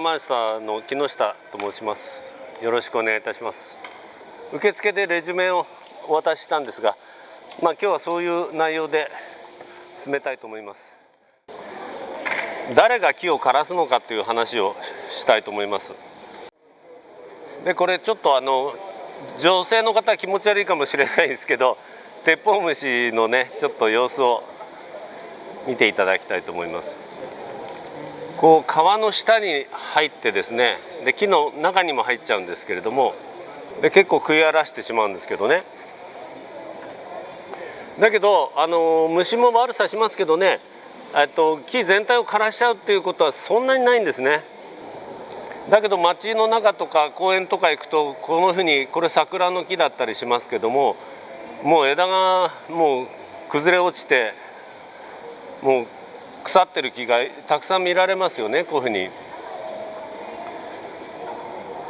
マイスターの木下と申します。よろしくお願いいたします。受付でレジュメをお渡ししたんですがまあ今日はそういう内容で進めたいと思います。誰が木を枯らすのかという話をしたいと思います。でこれちょっとあの女性の方は気持ち悪いかもしれないですけど鉄砲虫のねちょっと様子を見ていただきたいと思います。こう川の下に入ってですねで木の中にも入っちゃうんですけれどもで結構食い荒らしてしまうんですけどね。だけどあの虫も悪さしますけどねえっと木全体を枯らしちゃうっていうことはそんなにないんですね。だけど街の中とか公園とか行くとこのふうにこれ桜の木だったりしますけどももう枝がもう崩れ落ちてもう腐ってる木がたくさん見られますよねこういうふうに。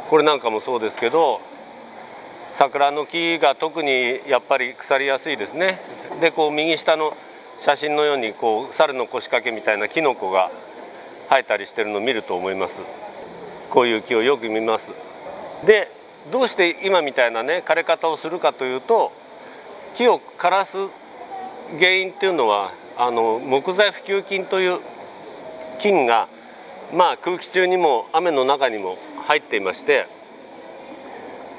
これなんかもそうですけど桜の木が特にやっぱり腐りやすいですね。でこう右下の写真のようにこう猿の腰掛けみたいなキノコが生えたりしてるのを見ると思います。こういう木をよく見ます。でどうして今みたいなね枯れ方をするかというと木を枯らす原因っていうのはあの木材普及菌という菌が、まあ、空気中にも雨の中にも入っていまして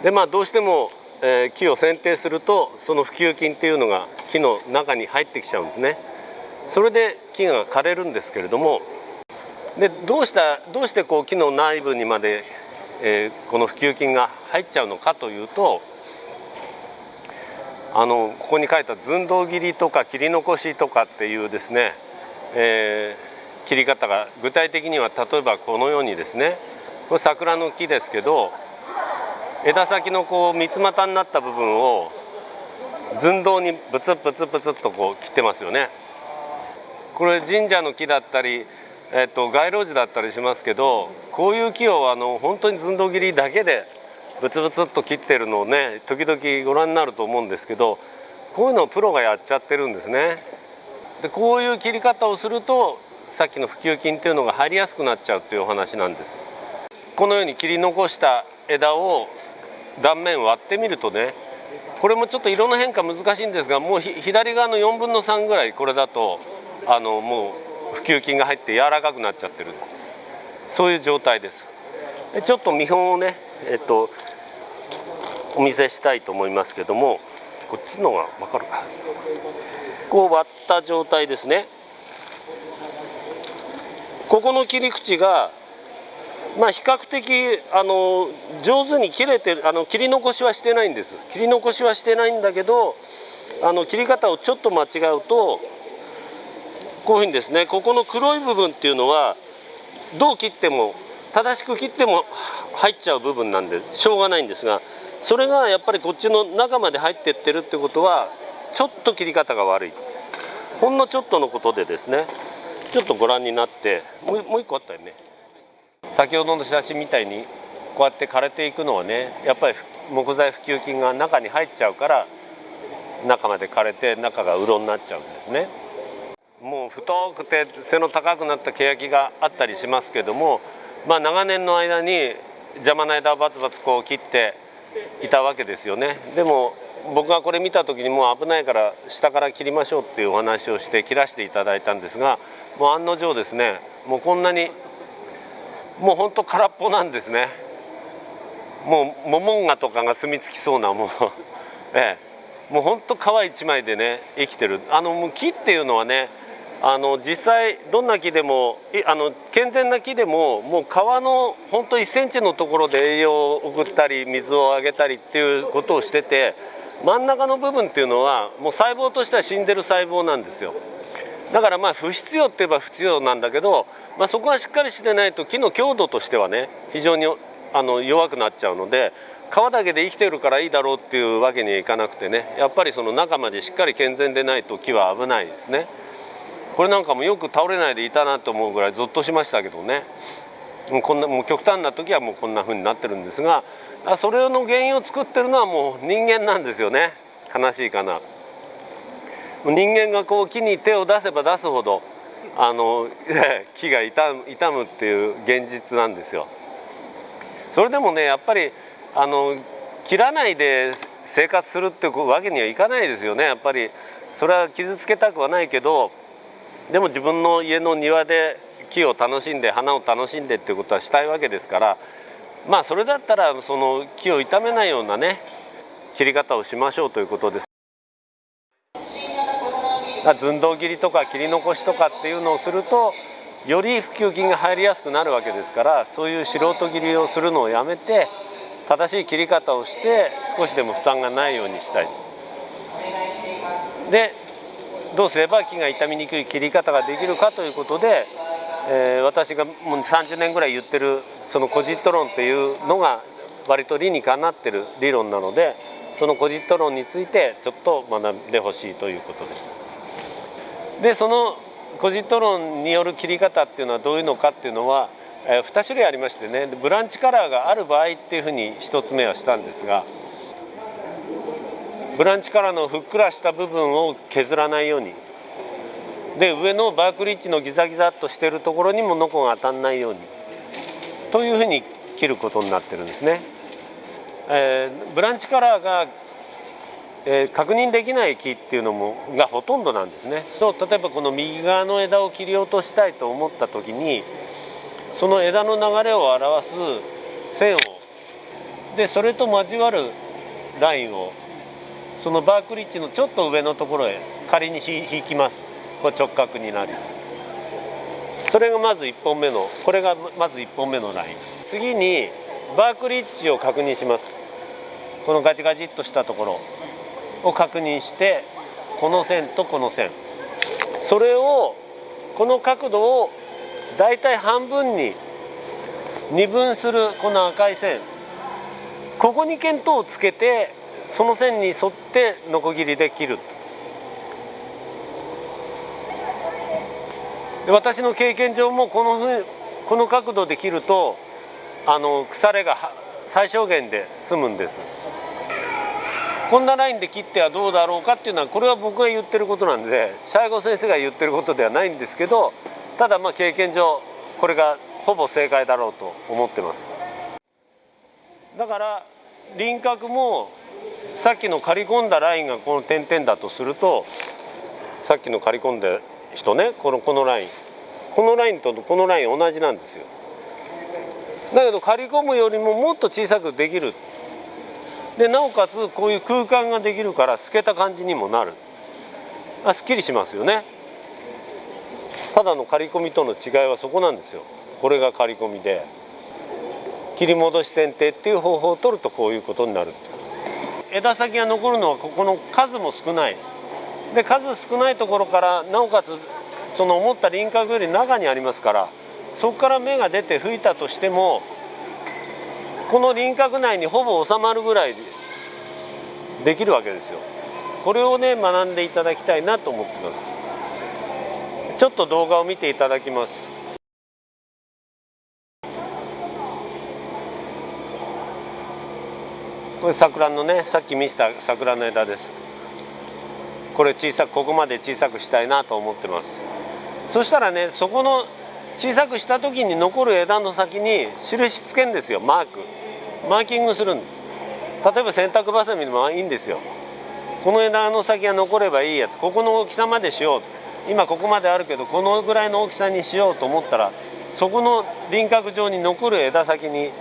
で、まあ、どうしても、えー、木を剪定するとその普及菌っていうのが木の中に入ってきちゃうんですね。それで木が枯れるんですけれどもでどうしたどうしてこう木の内部にまで、えー、この普及菌が入っちゃうのかというとあのここに書いた寸胴切りとか切り残しとかっていうですね、えー、切り方が具体的には例えばこのようにですねこれ桜の木ですけど枝先のこう三つ股になった部分を寸胴にブツブツブツっとこう切ってますよね。これ神社の木だったり、えっと、街路樹だったりしますけどこういう木をあの本当に寸胴切りだけでブツブツっと切ってるのをね時々ご覧になると思うんですけどこういうのをプロがやっちゃってるんですね。でこういう切り方をするとさっきの普及菌っていうのが入りやすくなっちゃうっていうお話なんです。このように切り残した枝を断面割ってみるとねこれもちょっと色の変化難しいんですがもう左側の4分の3ぐらいこれだとあのもう普及菌が入って柔らかくなっちゃってる。そういう状態です。ちょっと見本をねえっとお見せしたいと思いますけどもこっちのが分かるか。こう割った状態ですね。ここの切り口がまあ比較的あの上手に切れてるあの切り残しはしてないんです。切り残しはしてないんだけどあの切り方をちょっと間違うとこういうふうにですねここの黒い部分っていうのはどう切っても正しく切っても入っちゃう部分なんでしょうがないんですがそれがやっぱりこっちの中まで入ってってるってことはちょっと切り方が悪い。ほんのちょっとのことでですね。ちょっとご覧になってもうもう一個あったよね。先ほどの写真みたいにこうやって枯れていくのはねやっぱり木材普及菌が中に入っちゃうから中まで枯れて中がうろになっちゃうんですね。もう太くて背の高くなった欅があったりしますけどもまあ長年の間に邪魔な枝をバツバツこう切っていたわけですよね。でも僕がこれ見た時にもう危ないから下から切りましょうっていうお話をして切らせていただいたんですがもう案の定ですねもうこんなにもうほんと空っぽなんですね。もうモモンガとかが住み着きそうなもう ええ。もうほんと皮一枚でね生きてる。あの木っていうのはねあの実際どんな木でもあの健全な木でももう皮のほんと1センチのところで栄養を送ったり水をあげたりっていうことをしてて真ん中の部分っていうのはもう細胞としては死んでる細胞なんですよだからまあ不必要って言えば不必要なんだけど、まあ、そこがしっかりしてないと木の強度としてはね非常にあの弱くなっちゃうので皮だけで生きてるからいいだろうっていうわけにはいかなくてねやっぱりその中までしっかり健全でないと木は危ないですね。これなんかもよく倒れないでいたなと思うぐらいゾッとしましたけどね。もうこんなもう極端な時はもうこんな風になってるんですがそれの原因を作ってるのはもう人間なんですよね。悲しいかな。人間がこう木に手を出せば出すほどあの 木が傷む傷むっていう現実なんですよ。それでもねやっぱりあの切らないで生活するってわけにはいかないですよね。やっぱりそれは傷つけたくはないけどでも自分の家の庭で木を楽しんで花を楽しんでっていうことはしたいわけですからまあそれだったらその木を傷めないようなね切り方をしましょうということです。寸胴切りとか切り残しとかっていうのをするとより普及金が入りやすくなるわけですからそういう素人切りをするのをやめて正しい切り方をして少しでも負担がないようにしたい。でどうすれば木が傷みにくい切り方ができるかということで、えー、私がもう30年ぐらい言ってるそのコジット論っていうのが割と理にかなってる理論なのでそのコジット論についてちょっと学んでほしいということです。でそのコジット論による切り方っていうのはどういうのかっていうのは、えー、2種類ありましてねブランチカラーがある場合っていうふうに1つ目はしたんですがブランチカラーのふっくらした部分を削らないように。で上のバークリッジのギザギザっとしてるところにもノコが当たんないように。というふうに切ることになってるんですね。えー、ブランチカラーがえー、確認できない木っていうのもがほとんどなんですね。そう例えばこの右側の枝を切り落としたいと思った時にその枝の流れを表す線を。でそれと交わるラインをそのバークリッジのちょっと上のところへ仮に引きます。これ直角になり。それがまず1本目のこれがまず1本目のライン。次にバークリッジを確認します。このガチガチっとしたところを確認してこの線とこの線。それをこの角度をだいたい半分に二分するこの赤い線。ここに見当をつけてその線に沿ってノコギリで切る私の経験上もこのふこの角度で切るとあの腐れが最小限で済むんです。こんなラインで切ってはどうだろうかっていうのはこれは僕が言ってることなんで西郷先生が言ってることではないんですけどただまあ経験上これがほぼ正解だろうと思ってますだから輪郭もさっきの刈り込んだラインがこの点々だとするとさっきの刈り込んだ人ねこのこのライン。このラインとこのライン同じなんですよ。だけど刈り込むよりももっと小さくできる。でなおかつこういう空間ができるから透けた感じにもなる。あすっきりしますよね。ただの刈り込みとの違いはそこなんですよ。これが刈り込みで。切り戻し剪定っていう方法を取るとこういうことになる枝先が残るのはここの数も少ない。で数少ないところからなおかつその思った輪郭より中にありますからそこから芽が出て吹いたとしてもこの輪郭内にほぼ収まるぐらいできるわけですよ。これをね学んでいただきたいなと思ってます。ちょっと動画を見ていただきます。これ桜のねさっき見せた桜の枝です。これ小さくここまで小さくしたいなと思ってます。そしたらねそこの小さくした時に残る枝の先に印つけんですよマーク。マーキングするんです。例えば洗濯バサミでもいいんですよ。この枝の先が残ればいいや。ここの大きさまでしよう。今ここまであるけどこのぐらいの大きさにしようと思ったらそこの輪郭上に残る枝先に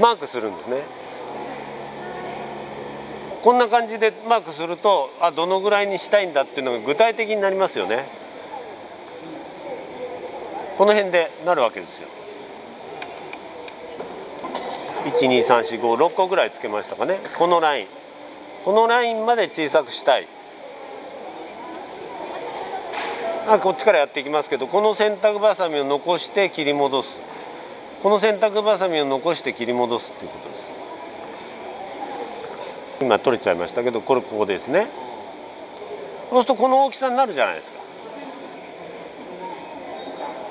マークするんですね。こんな感じでマークするとあどのぐらいにしたいんだっていうのが具体的になりますよね。この辺でなるわけですよ。123456個ぐらいつけましたかね。このライン。このラインまで小さくしたい。あこっちからやっていきますけどこの洗濯ばさみを残して切り戻す。この洗濯ばさみを残して切り戻すっていうことです。今取れちゃいましたけどこれここですね。そうするとこの大きさになるじゃないですか。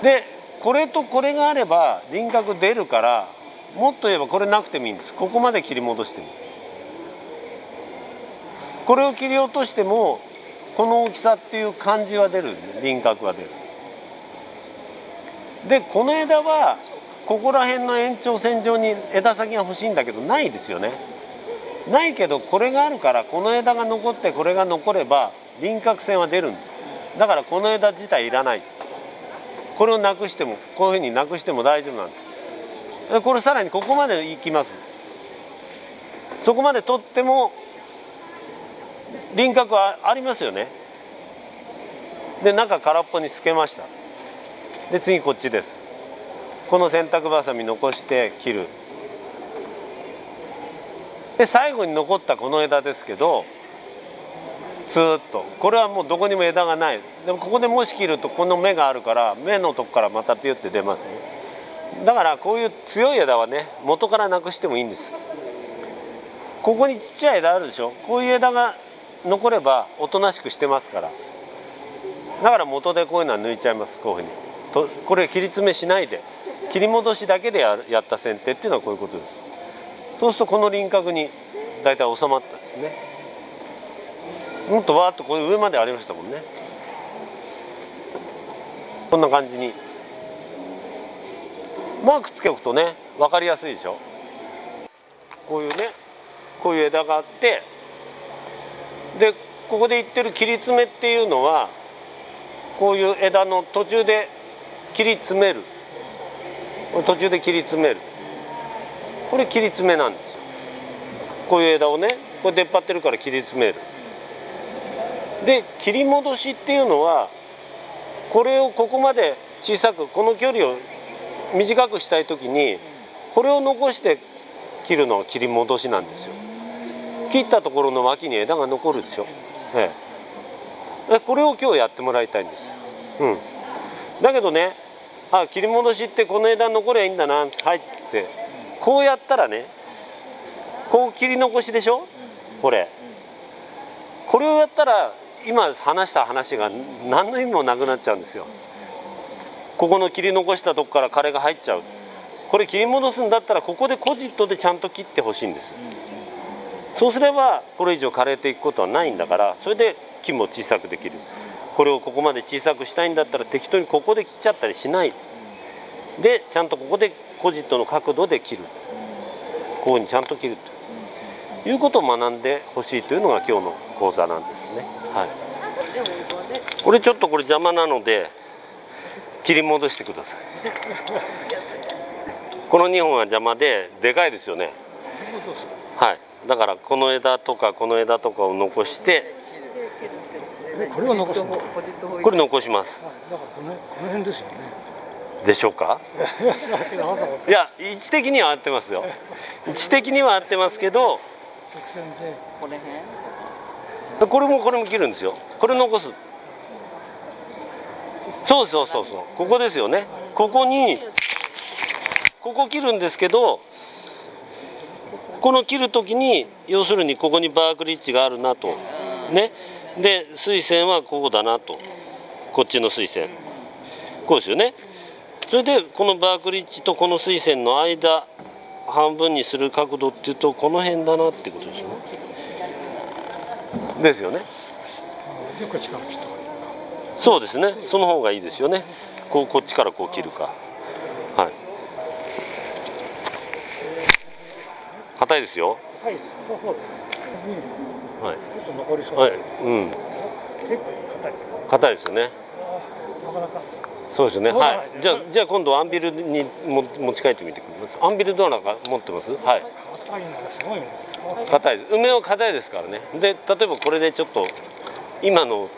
でこれとこれがあれば輪郭出るからもっと言えばこれなくてもいいんです。ここまで切り戻しても。これを切り落としてもこの大きさっていう感じは出る。輪郭は出る。でこの枝はここら辺の延長線上に枝先が欲しいんだけどないですよね。ないけどこれがあるからこの枝が残ってこれが残れば輪郭線は出るんだ。だからこの枝自体いらない。これをなくしてもこういうふうになくしても大丈夫なんです。これさらにここまでいきます。そこまで取っても輪郭はありますよね。で中空っぽにつけました。で次こっちです。この洗濯ばさみ残して切る。で最後に残ったこの枝ですけどスーッと。これはもうどこにも枝がない。でもここでもし切るとこの芽があるから芽のとこからまたピュって出ますね。だからこういう強い枝はね元からなくしてもいいんです。ここにちっちゃい枝あるでしょ？こういう枝が残ればおとなしくしてますから。だから元でこういうのは抜いちゃいますこういうふうに。とこれ切り詰めしないで。切り戻しだけでややった剪定っていうのはこういうことです。そうするとこの輪郭に大体収まったんですね。もっとわーっとこういう上までありましたもんね。こんな感じに。マークつけおくとね分かりやすいでしょ。こういうねこういう枝があってでここで言ってる切り詰めっていうのはこういう枝の途中で切り詰める。途中で切り詰める。これ切り詰めなんですよ。こういう枝をねこれ出っ張ってるから切り詰める。で切り戻しっていうのはこれをここまで小さくこの距離を短くしたい時にこれを残して切るのが切り戻しなんですよ。切ったところの脇に枝が残るでしょ、え。え、これを今日やってもらいたいんです。うん。だけどねあ切り戻しってこの枝残りゃいいんだなはいってこうやったらねこう切り残しでしょ？これ。これをやったら今話した話が何の意味もなくなっちゃうんですよ。ここの切り残したとこから枯れが入っちゃう。これ切り戻すんだったらここでコジットでちゃんと切ってほしいんです。そうすればこれ以上枯れていくことはないんだからそれで木も小さくできる。これをここまで小さくしたいんだったら適当にここで切っちゃったりしないでちゃんとここでコジットの角度で切るこうにちゃんと切ると。いうことを学んでほしいというのが今日の講座なんですね。はい。これちょっとこれ邪魔なので切り戻してください。この2本は邪魔ででかいですよね。はい。だからこの枝とかこの枝とかを残してこれを残す。のこれ残します。だかこの辺ですよねでしょうか？いや位置的には合ってますよ。位置的には合ってますけどこれ辺これもこれも切るんですよ。これ残す。そうそうそうそう。ここですよね。ここにここ切るんですけどこの切る時に要するにここにバークリッジがあるなと。ね。で水線はここだなと。こっちの水線こうですよねそれでこのバークリッジとこの水線の間半分にする角度っていうとこの辺だなってことですよね。ですよねそうですね。その方がいいですよね。こうこっちからこう切るか。はい。硬いですよ。はい。そうそううんはい。ちょっと残りそうはい。うん。結構硬い。硬いですよね。なかなかそうですよね。はい。じゃあじゃあ今度アンビルにも持ち帰ってみてください。アンビルどうなんか持ってます。はい。硬いのがすごいね硬いです。梅は硬いですからね。で例えばこれでちょっと今の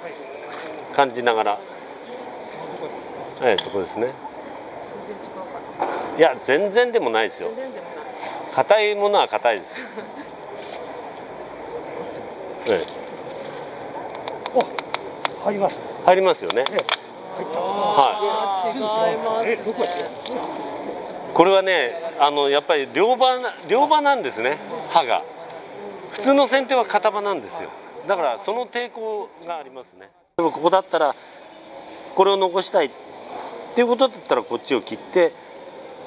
感じながら。はいそこですね。いや全然でもないですよ。硬いものは硬いです。よええ。お入ります。入りますよね。ええはい。これはねあのやっぱり両刃両刃なんですね。刃が。普通の剪定は片刃なんですよ。だからその抵抗がありますね。でもここだったらこれを残したいっていうことだったらこっちを切って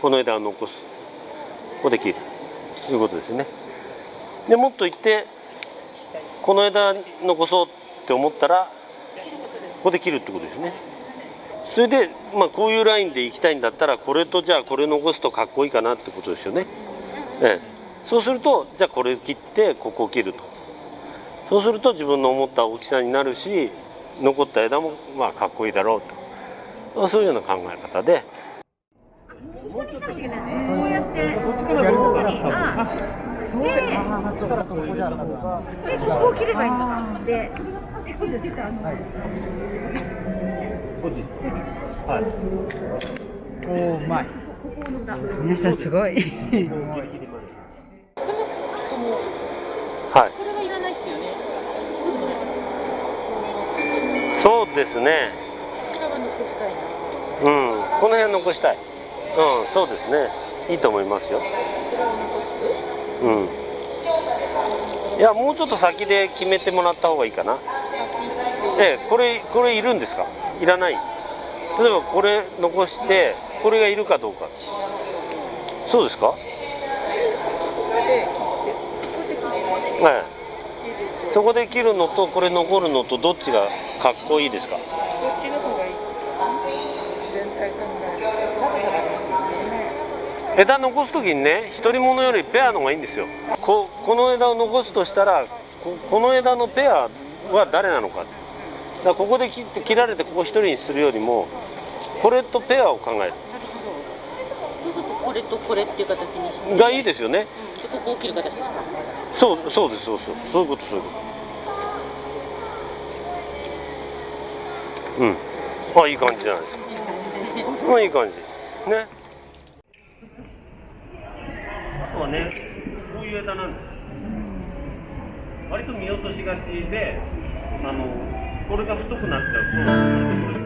この枝を残す。ここで切る。ということですね。でもっと言ってこの枝残そうって思ったらここで切るってことですね。それで、まあ、こういうラインで行きたいんだったらこれとじゃあこれ残すとかっこいいかなってことですよね、ええ、そうするとじゃあこれ切ってここを切ると。そうすると自分の思った大きさになるし残った枝もまあかっこいいだろうと。そういうような考え方で。ここにしたらいけないこうやって交互にあでそしたらそこじゃ多分でここを切ればいいんだ。でおおうまい。皆さんすごい。はい。これはいらないですよね。そうですね。うん。この辺残したい。うんそうですね。いいと思いますよ。うん。いやもうちょっと先で決めてもらった方がいいかな。ええこれこれいるんですか？いらない例えばこれ残してこれがいるかどうかそうですか？これで切って、ここで切って。ええそこで切るのとこれ残るのとどっちがかっこいいですか。枝残す時にね独り者よりペアの方がいいんですよここの枝を残すとしたらここの枝のペアは誰なのかだからここで切って切られてここ一人にするよりもこれとペアを考えなる。ほど。そうするとこれとこれっていう形にして。るがいいですよね。でここを切る形ですか。そうそうですそうそうそういうことそういうこと。うん。あいい感じじゃないですか。まあいい感じ。ね。あとはねこういう枝なんです。割と見落としがちであのこれが太くなっちゃうと